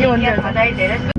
제주도다.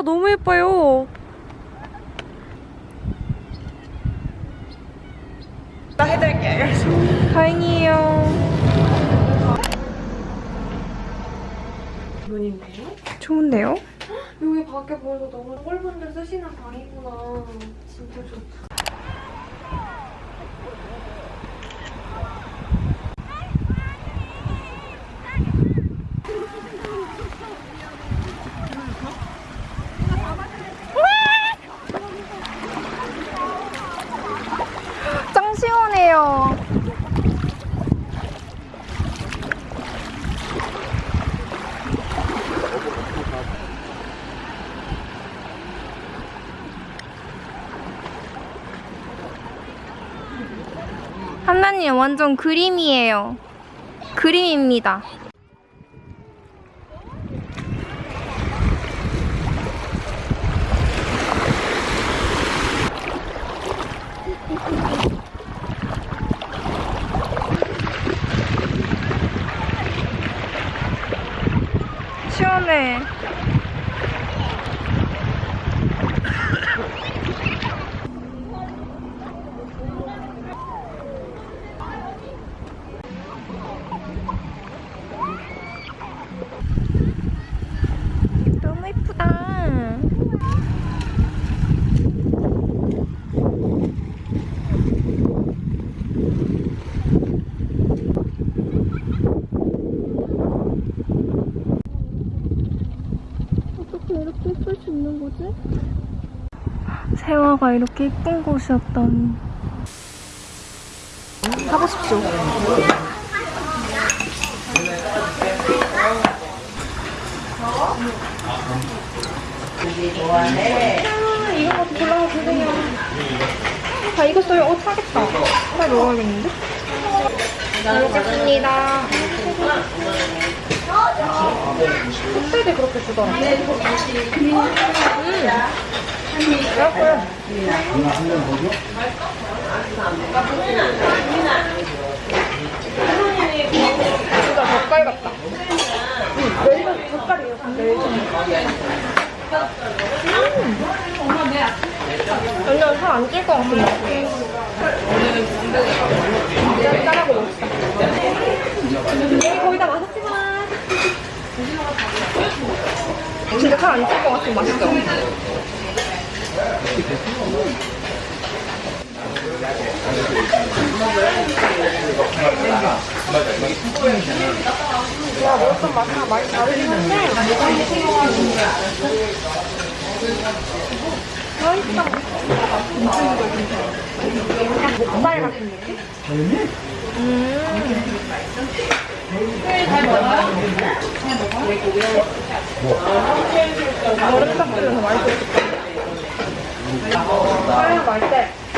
진짜 너무 예뻐요. 나 해드릴게요. 다행이에요. 좋은데요? 여기 밖에 보여서 너무 꼴분들 쓰시는 방이구나. 진짜 좋다. 짱 시원해요. 하나님 완전 그림이에요. 그림입니다. 시원해. 너무 예쁘다. 어떻게 이렇게 예쁠 거지? 세화가 이렇게 예쁜 곳이었다니. 가보십시오. 이런 것도 골라서 주세요. 다 익었어요. 어, 타겠다. 빨리 먹어야겠는데? 잘 먹겠습니다. 껍데기 그렇게 주더라고. 음. 맛있어요. 진짜 젓갈 같다. 응, 멜젓 젓갈이에요. 멜젓. 완전 살안 찔 것 같은 맛이에요. 짠하고 먹읍시다. 여기 거의 다 마셨지만. 진짜 살안찔 것 같은 맛이죠? 야, 먹었던 맛이랑 많이 다르긴 한데. 맛있다. 목살 같은 느낌? 음. 얼음 딱 뿌려서 맛있었겠다. 아, 맛있대. 그냥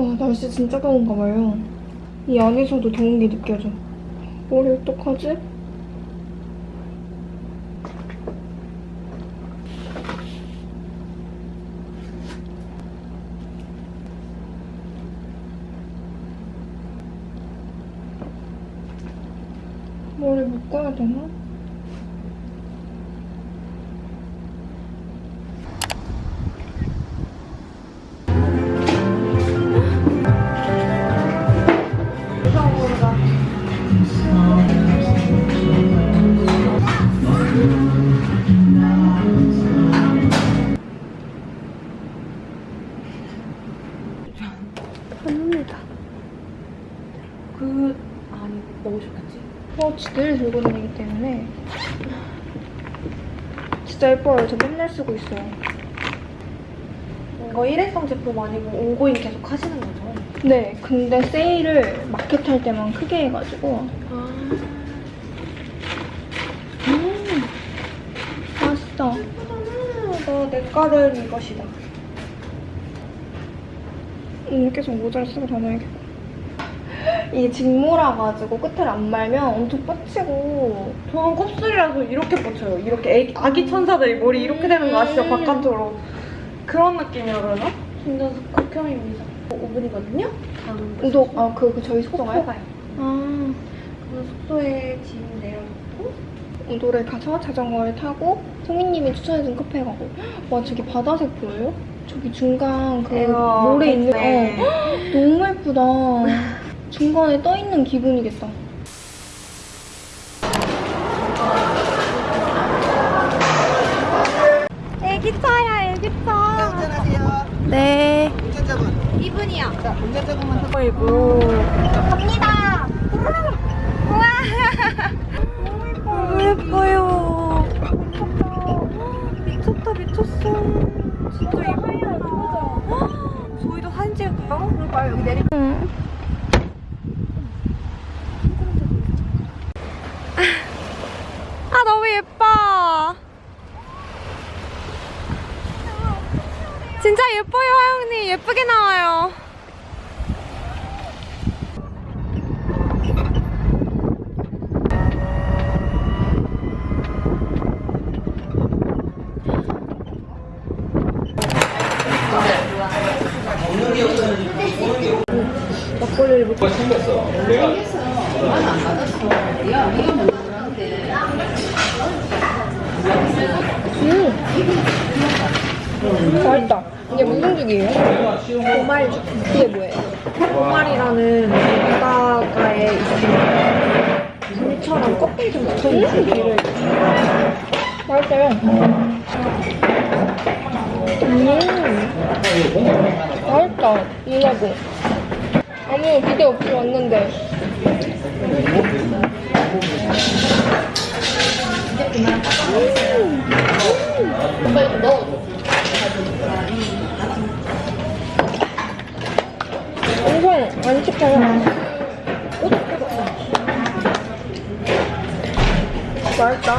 와 날씨 진짜 더운가 봐요. 이 안에서도 더운 게 느껴져. 머리 어떡하지? 예뻐요. 저 맨날 쓰고 있어요. 이거 일회성 제품 아니고 온고잉 계속 하시는 거죠? 네, 근데 세일을 마켓 할 때만 크게 해가지고 아 음, 맛있어. 너내 거는 이것이다. 음, 계속 모자를 쓰고 다녀야겠다. 이게 직모라 가지고 끝을 안 말면 엄청 뻗치고 저는 곱슬이라서 이렇게 뻗쳐요. 이렇게 애기, 아기 천사들이 머리 이렇게 되는 거 아시죠? 음. 바깥으로. 그런 느낌이라 그러나? 진짜 극혐입니다. 5분이거든요? 다음 우도 아, 그, 그 저희 숙소가요? 가요. 아, 그 숙소에 짐 내려놓고 우도를 가서 자전거를 타고 송이님이 추천해준 카페 가고 와 저기 바다색 보여요? 저기 중간 그 모래 있는 네. 어, 너무 예쁘다 중간에 떠 있는 기분이겠다 애기차야 애기차 운전하세요. 네 운전자분. 이분이요 자, 운전자분만 타. 아이고 갑니다 우와 너무 예뻐요 미쳤다 미쳤어 진짜 예뻐요 저희도 사진 찍을까요? 그럴까요? 여기 내리 응. 아 너무 예뻐 진짜 예뻐요 화영님 예쁘게 나와요 맛있다 이게 무슨 도말죽. 이게 뭐예요? 도말이라는 바닷가에 있는 물처럼 껍데기 좀 붙어있는 죽이를 맛있어요 음. 맛있다. 이나고. 아무 기대 없이 왔는데 엄청 안 씹혀요 맛있다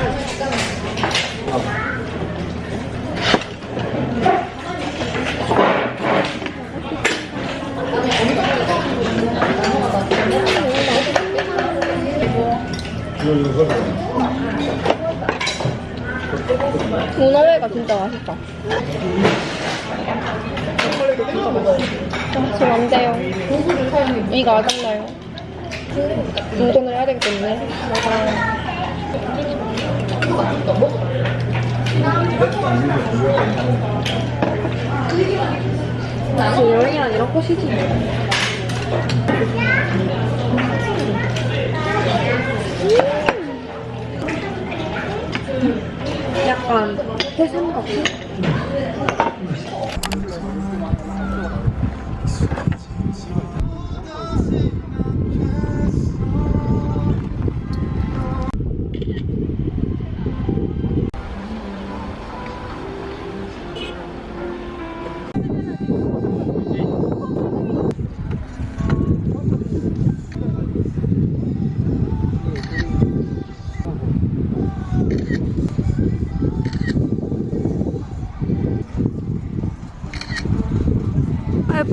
문어회가 진짜 맛있다. 아, 지금 안 돼요. 이가 아작나요. 운전을 해야 되기 때문에. 저 여행이란 이런 곳이지. 약간 해삼 같은?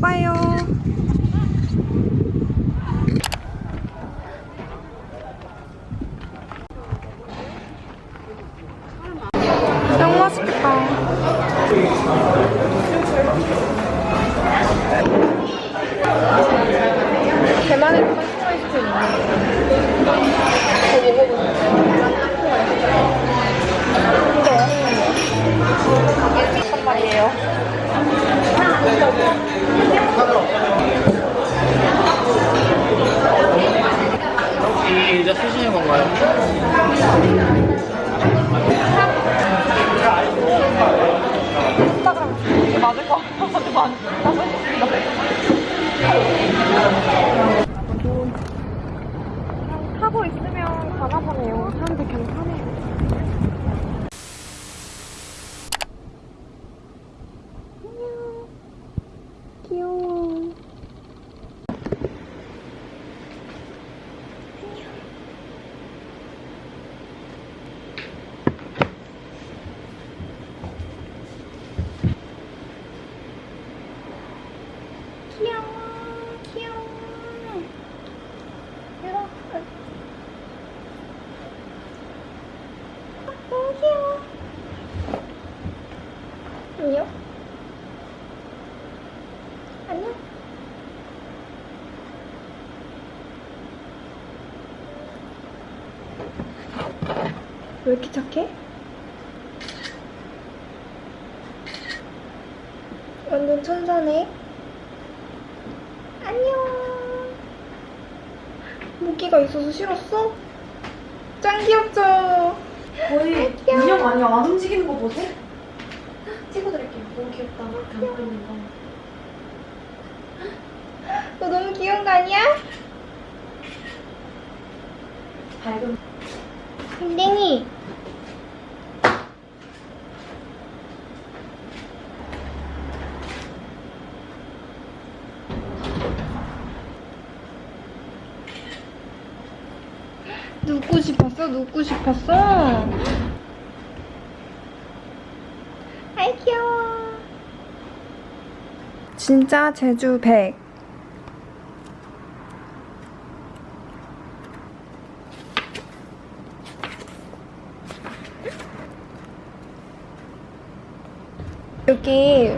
예뻐요. 귀여워, 귀여워. 이렇게. 너무 귀여워. 안녕. 안녕. 왜 이렇게 착해? 완전 천사네. 안녕. 모기가 있어서 싫었어? 짱 귀엽죠? 거의 인형 아니야? 안 움직이는 거 보세요? 찍어드릴게요. 너무 귀엽다. 담고 있는 거. 너 너무 귀여운 거 아니야? 밝은 댕댕이. 눕고 눕고 싶었어? 아이 귀여워. 진짜 제주 100. 여기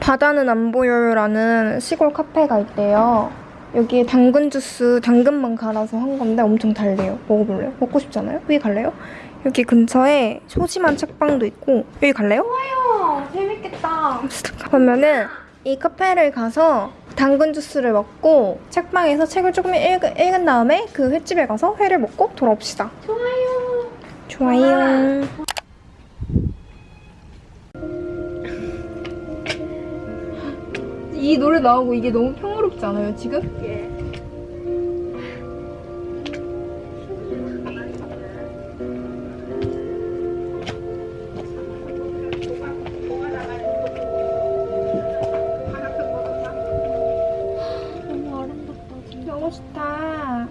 바다는 안 보여요라는 시골 카페가 있대요. 여기에 당근 주스, 당근만 갈아서 한 건데 엄청 달래요. 먹어볼래요? 먹고 싶잖아요? 여기 갈래요? 여기 근처에 소심한 책방도 있고 여기 갈래요? 어, 재밌겠다. 그러면은 이 카페를 가서 당근 주스를 먹고 책방에서 책을 조금 읽, 읽은 다음에 그 횟집에 가서 회를 먹고 돌아옵시다. 좋아요. 좋아요. 이 노래 나오고 이게 너무 평 화롭지 않아요, 지금? 너무 아름답다, 진짜. 너무 좋다.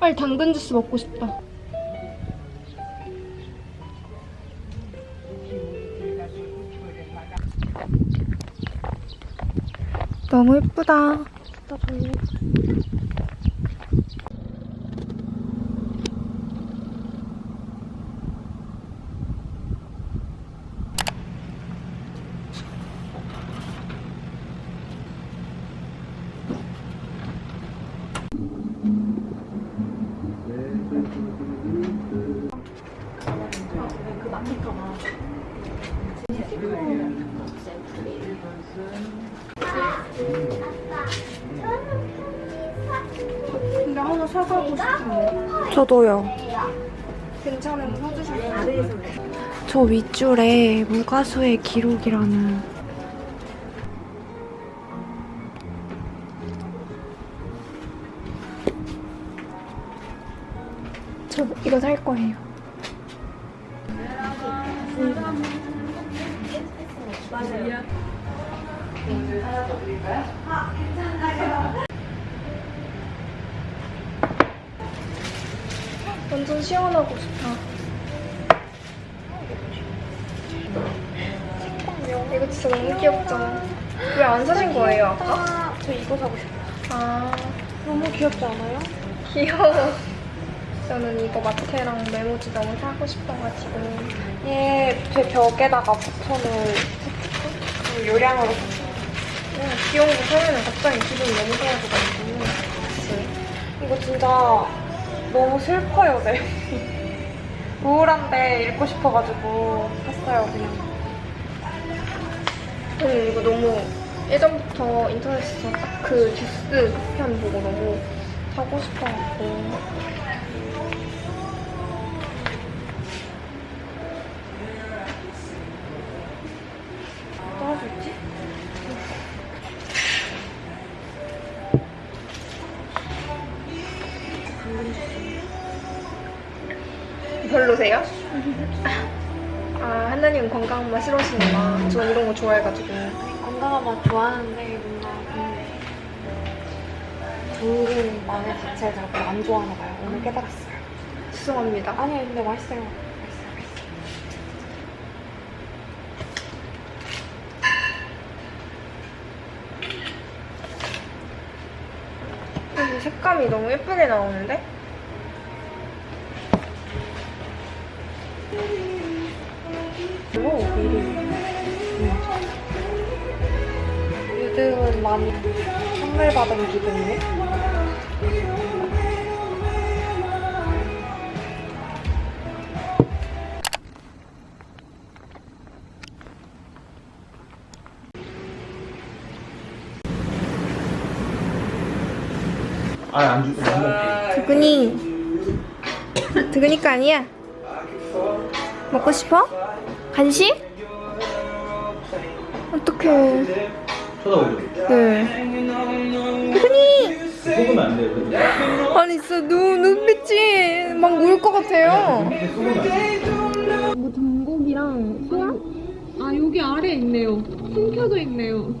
빨리 당근 주스 먹고 싶다. 너무 예쁘다. 사가고 싶은데. 저도요. 괜찮은 거 사주셨어요? 저 윗줄에 무가수의 기록이라는 저 이거 살 거예요. 완전 시원하고 좋다. 잠깐만요. 이거 진짜 너무 귀엽죠? 왜안 사신 거예요, 아까? 저 이거 사고 싶어요. 아, 너무 귀엽지 않아요? 귀여워. 저는 이거 마테랑 메모지 너무 사고 싶어가지고. 얘제 벽에다가 그 요량으로 응, 귀여운 거 사면 갑자기 기분이 너무 좋아져가지고. 그치? 이거 진짜 너무 슬퍼요, 네. 우울한데 읽고 싶어가지고 샀어요, 그냥. 저는 이거 너무 예전부터 인터넷에서 딱 그 듀스 편 보고 너무 사고 싶어갖고. 맛 싫어하시는구나. 전 이런 거 좋아해가지고. 건강한 맛 좋아하는데 뭔가 그 당근 맛의 자체를 잘 안 좋아하나 봐요. 오늘 깨달았어요. 죄송합니다. 아니 근데 맛있어요. 색감이 너무 예쁘게 나오는데? 그리고 미리 요즘은 많이 선물 받은 기분이네. 아안 주, 안 먹게. 두근이. 두근이가 아니야. 먹고 싶어? 간식? 어떡해. 쳐다보죠. 네. 두근이! 속으면 안 돼요. 아니, 진짜 눈, 눈빛이 막 울 것 같아요. 돼요. 뭐 전곡이랑 소야? 아 여기 아래 있네요. 숨겨져 있네요.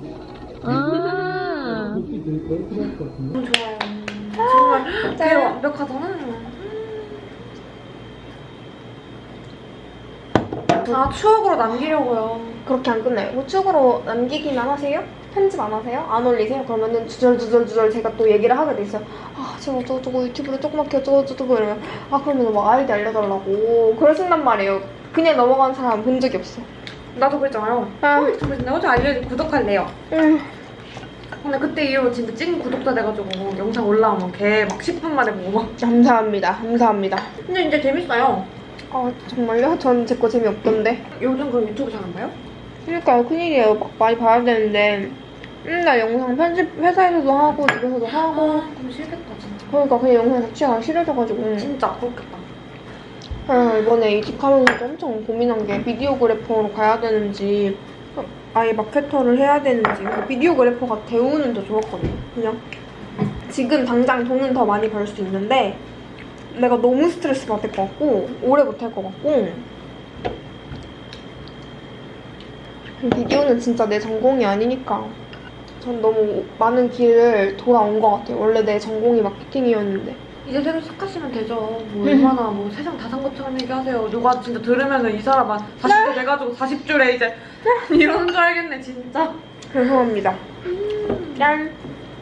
아. 좋아요. 정말 되게 완벽하 아 추억으로 남기려고요. 그렇게 안 끝나요. 우측으로 남기기만 하세요? 편집 안 하세요? 안 올리세요? 그러면은 주절주절 주절 제가 또 얘기를 하게 돼 있어요. 아, 제가 어쩌고저쩌고 유튜브를 조그맣게 어쩌고저쩌고 이러면 아, 그러면 막 아이디 알려달라고. 그러신단 말이에요. 그냥 넘어가는 사람 본 적이 없어. 나도 그랬잖아요. 아. 어, 진짜 어제 알려줘 구독할래요. 음, 근데 그때 이후로 진짜 찐 구독자 돼가지고 영상 올라오면 걔 막 10분 만에 보고 막. 감사합니다. 감사합니다. 근데 진짜 재밌어요. 아, 정말요? 전 제 거 재미없던데. 요즘 그럼 유튜브 잘 안 봐요? 그러니까 큰일이에요. 막 많이 봐야 되는데. 맨날 영상 편집 회사에서도 하고 집에서도 하고 그럼 싫겠다 진짜. 그러니까 그냥 영상 자체가 싫어져가지고 진짜 그렇겠다. 아, 이번에 이직하면서도 엄청 고민한 게 비디오 그래퍼로 가야 되는지 아예 마케터를 해야 되는지 근데 videographer가 대우는 더 좋았거든요 그냥 지금 당장 돈은 더 많이 벌 수 있는데 내가 너무 스트레스 받을 것 같고 오래 못 할 것 같고. 비디오는 진짜 내 전공이 아니니까 전 너무 많은 길을 돌아온 것 같아요. 원래 내 전공이 마케팅이었는데. 이제 새로 시작하시면 되죠. 뭐 얼마나 뭐 세상 다 산 것처럼 얘기하세요. 누가 진짜 들으면은 이 사람 한 40대 돼가지고 40줄에 이제 이러는 줄 알겠네 진짜. 죄송합니다. 짠.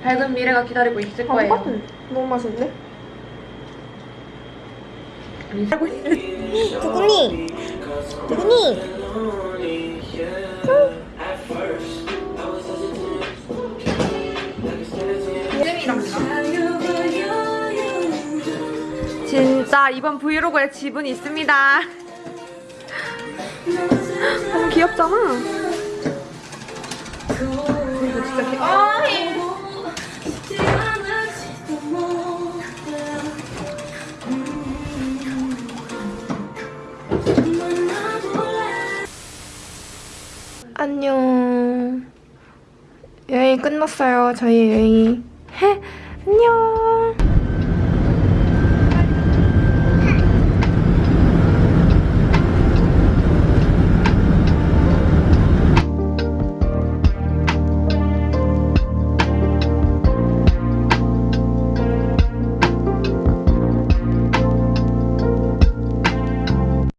밝은 미래가 기다리고 있을 아, 거예요. 너무 있는 두근이! 두근이! 진짜 이번 브이로그에 지분이 있습니다. 너무 귀엽잖아. 이거 진짜 귀... 아, 안 저희 여행이.